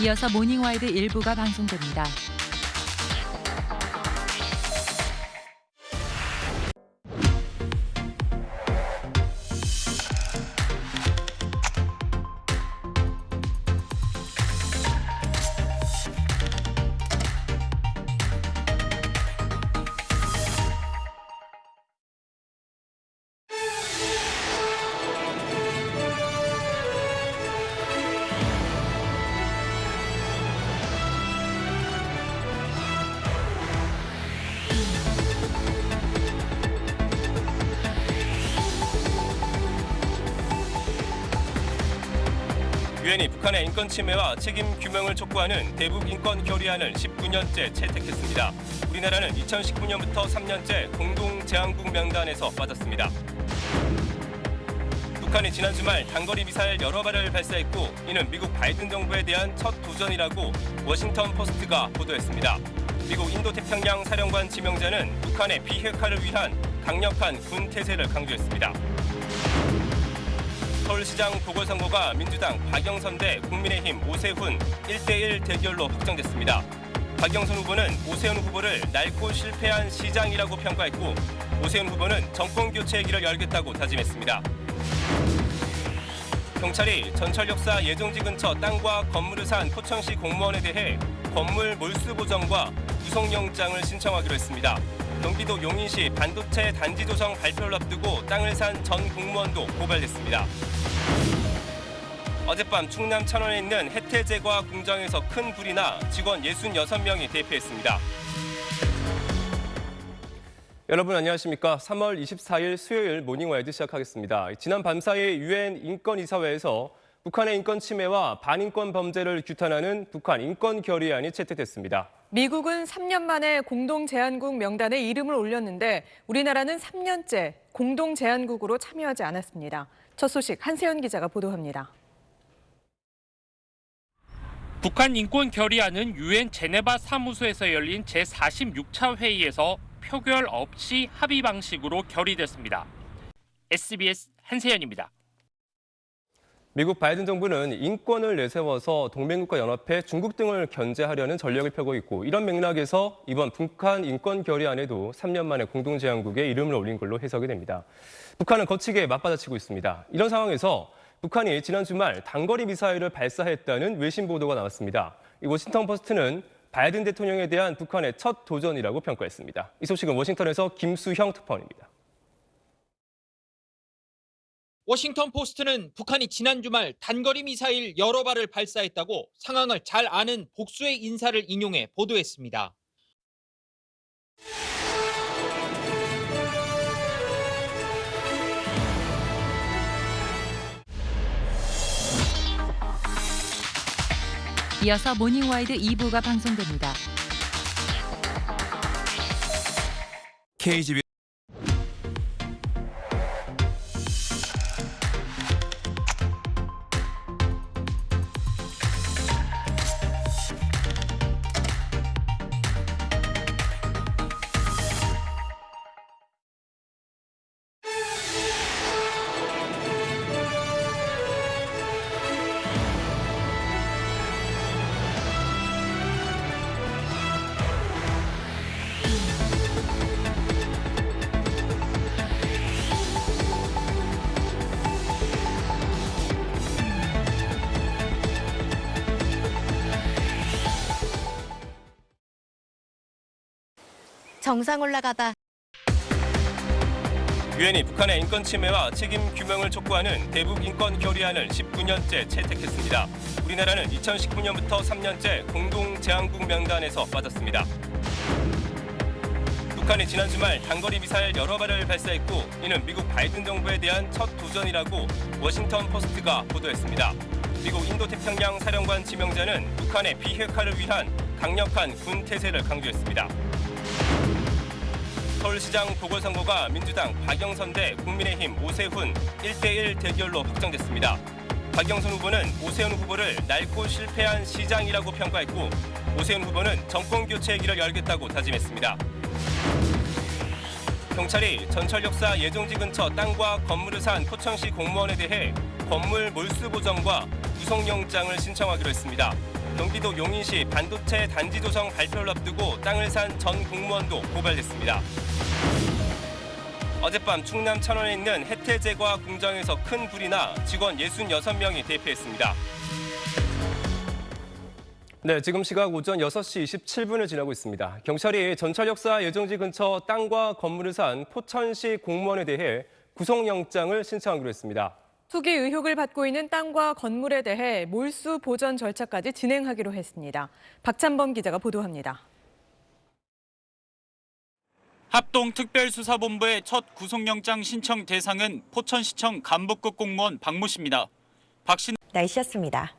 이어서 모닝와이드 일부가 방송됩니다. 유엔이 북한의 인권 침해와 책임 규명을 촉구하는 대북 인권 결의안을 19년째 채택했습니다. 우리나라는 2019년부터 3년째 공동 제안국 명단에서 빠졌습니다. 북한이 지난 주말 단거리 미사일 여러 발을 발사했고 이는 미국 바이든 정부에 대한 첫 도전이라고 워싱턴 포스트가 보도했습니다. 미국 인도태평양 사령관 지명자는 북한의 비핵화를 위한 강력한 군 태세를 강조했습니다. 서울시장 보궐선거가 민주당 박영선 대 국민의힘 오세훈 1대1 대결로 확정됐습니다. 박영선 후보는 오세훈 후보를 낡고 실패한 시장이라고 평가했고 오세훈 후보는 정권 교체의 길을 열겠다고 다짐했습니다. 경찰이 전철역사 예정지 근처 땅과 건물을 산 포천시 공무원에 대해 건물 몰수 보정과 구속영장을 신청하기로 했습니다. 경기도 용인시 반도체 단지 조성 발표를 앞두고 땅을 산 전 공무원도 고발됐습니다. 어젯밤 충남 천안에 있는 해태제과 공장에서 큰 불이 나 직원 66명이 대피했습니다. 여러분 안녕하십니까? 3월 24일 수요일 모닝와이드 시작하겠습니다. 지난 밤 사이 유엔 인권이사회에서 북한의 인권 침해와 반인권 범죄를 규탄하는 북한 인권 결의안이 채택됐습니다. 미국은 3년 만에 공동 제안국 명단에 이름을 올렸는데 우리나라는 3년째 공동 제안국으로 참여하지 않았습니다. 첫 소식 한세연 기자가 보도합니다. 북한 인권 결의안은 유엔 제네바 사무소에서 열린 제46차 회의에서 표결 없이 합의 방식으로 결의됐습니다. SBS 한세연입니다. 미국 바이든 정부는 인권을 내세워서 동맹국가 연합회 중국 등을 견제하려는 전략을 펴고 있고 이런 맥락에서 이번 북한 인권 결의안에도 3년 만에 공동 제안국에 이름을 올린 걸로 해석이 됩니다. 북한은 거칠게 맞받아치고 있습니다. 이런 상황에서 북한이 지난 주말 단거리 미사일을 발사했다는 외신 보도가 나왔습니다. 워싱턴 포스트는 바이든 대통령에 대한 북한의 첫 도전이라고 평가했습니다. 이 소식은 워싱턴에서 김수형 특파원입니다. 워싱턴 포스트는 북한이 지난 주말 단거리 미사일 여러 발을 발사했다고 상황을 잘 아는 복수의 인사를 인용해 보도했습니다. 이어서 모닝와이드 2부가 방송됩니다. KGB 정상 올라가다 유엔이 북한의 인권 침해와 책임 규명을 촉구하는 대북 인권 결의안을 19년째 채택했습니다. 우리나라는 2019년부터 3년째 공동 제안국 명단에서 빠졌습니다. 북한이 지난 주말 단거리 미사일 여러 발을 발사했고 이는 미국 바이든 정부에 대한 첫 도전이라고 워싱턴 포스트가 보도했습니다. 미국 인도태평양 사령관 지명자는 북한의 비핵화를 위한 강력한 군 태세를 강조했습니다. 서울시장 보궐선거가 민주당 박영선 대 국민의힘 오세훈 1대1 대결로 확정됐습니다. 박영선 후보는 오세훈 후보를 낡고 실패한 시장이라고 평가했고 오세훈 후보는 정권 교체의 길을 열겠다고 다짐했습니다. 경찰이 전철역사 예정지 근처 땅과 건물을 산 포천시 공무원에 대해 건물 몰수 보정과 구속영장을 신청하기로 했습니다. 경기도 용인시 반도체 단지 조성 발표를 앞두고 땅을 산 전 공무원도 고발됐습니다. 어젯밤 충남 천원에 있는 해태제과 공장에서 큰 불이 나 직원 66명이 대피했습니다. 네, 지금 시각 오전 6시 27분을 지나고 있습니다. 경찰이 전철역사 예정지 근처 땅과 건물을 산 포천시 공무원에 대해 구속영장을 신청하기로 했습니다. 투기 의혹을 받고 있는 땅과 건물에 대해 몰수 보전 절차까지 진행하기로 했습니다. 박찬범 기자가 보도합니다. 합동특별수사본부의 첫 구속영장 신청 대상은 포천시청 간부급 공무원 박모 씨입니다. 박 씨는 날씨였습니다.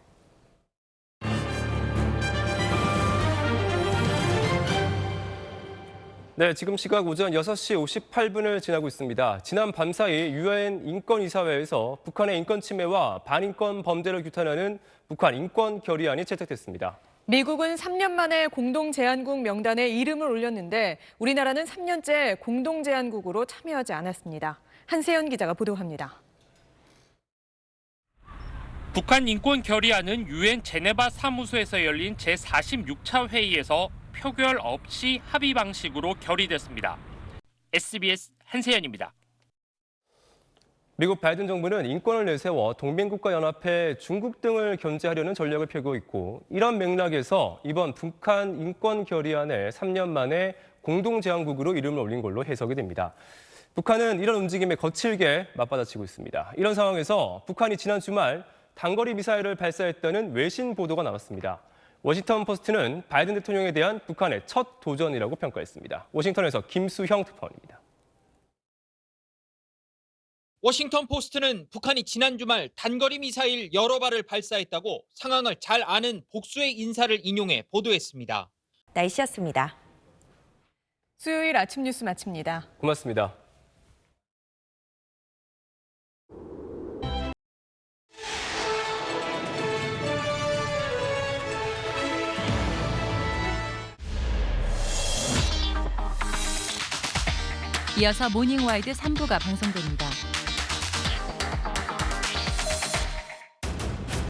네, 지금 시각 오전 6시 58분을 지나고 있습니다. 지난 밤사이 유엔 인권이사회에서 북한의 인권 침해와 반인권 범죄를 규탄하는 북한 인권 결의안이 채택됐습니다. 미국은 3년 만에 공동 제안국 명단에 이름을 올렸는데 우리나라는 3년째 공동 제안국으로 참여하지 않았습니다. 한세연 기자가 보도합니다. 북한 인권 결의안은 유엔 제네바 사무소에서 열린 제46차 회의에서 표결 없이 합의 방식으로 결의됐습니다. SBS 한세연입니다. 미국 바이든 정부는 인권을 내세워 동맹국가 연합회 중국 등을 견제하려는 전략을 펴고 있고 이런 맥락에서 이번 북한 인권 결의안에 3년 만에 공동 제안국으로 이름을 올린 걸로 해석이 됩니다. 북한은 이런 움직임에 거칠게 맞받아치고 있습니다. 이런 상황에서 북한이 지난 주말 단거리 미사일을 발사했다는 외신 보도가 나왔습니다. 워싱턴 포스트는 바이든 대통령에 대한 북한의 첫 도전이라고 평가했습니다. 워싱턴에서 김수형 특파원입니다. 워싱턴 포스트는 북한이 지난 주말 단거리 미사일 여러 발을 발사했다고 상황을 잘 아는 복수의 인사를 인용해 보도했습니다. 날씨였습니다. 수요일 아침 뉴스 마칩니다. 고맙습니다. 이어서 모닝와이드 3부가 방송됩니다.